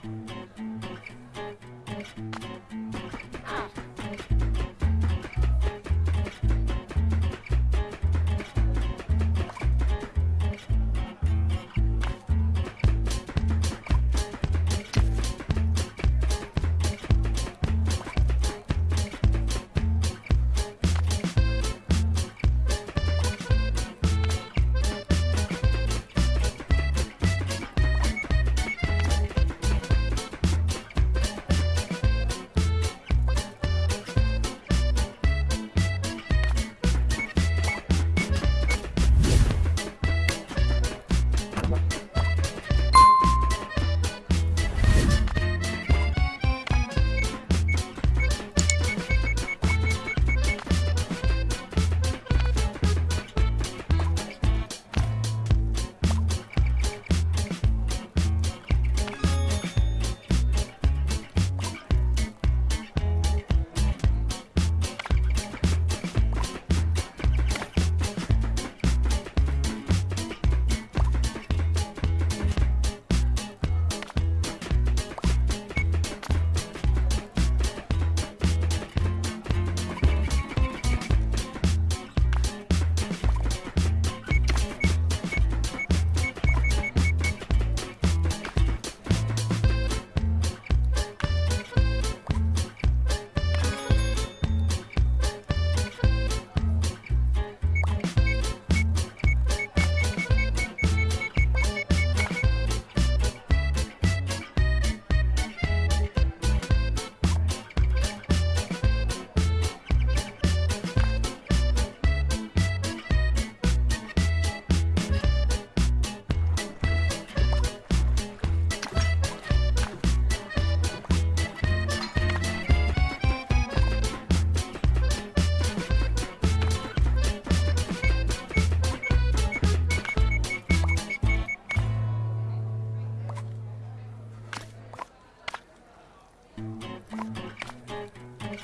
Bye.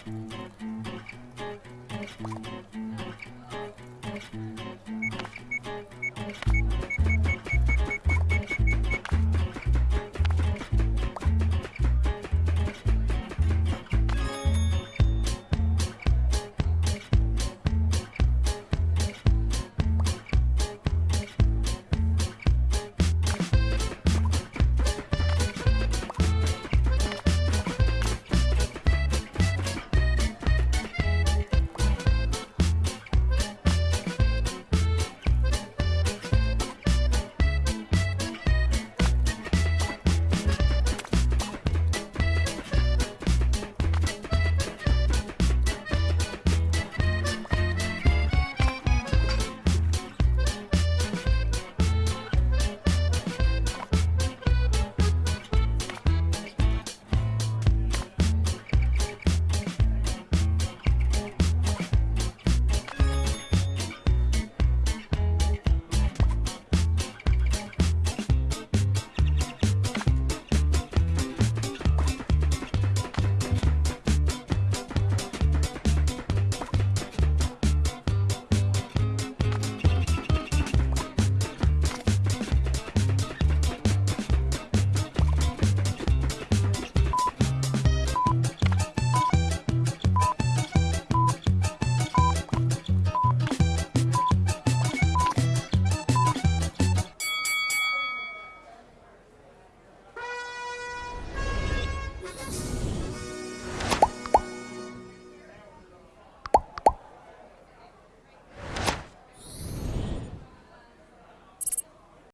Thank you.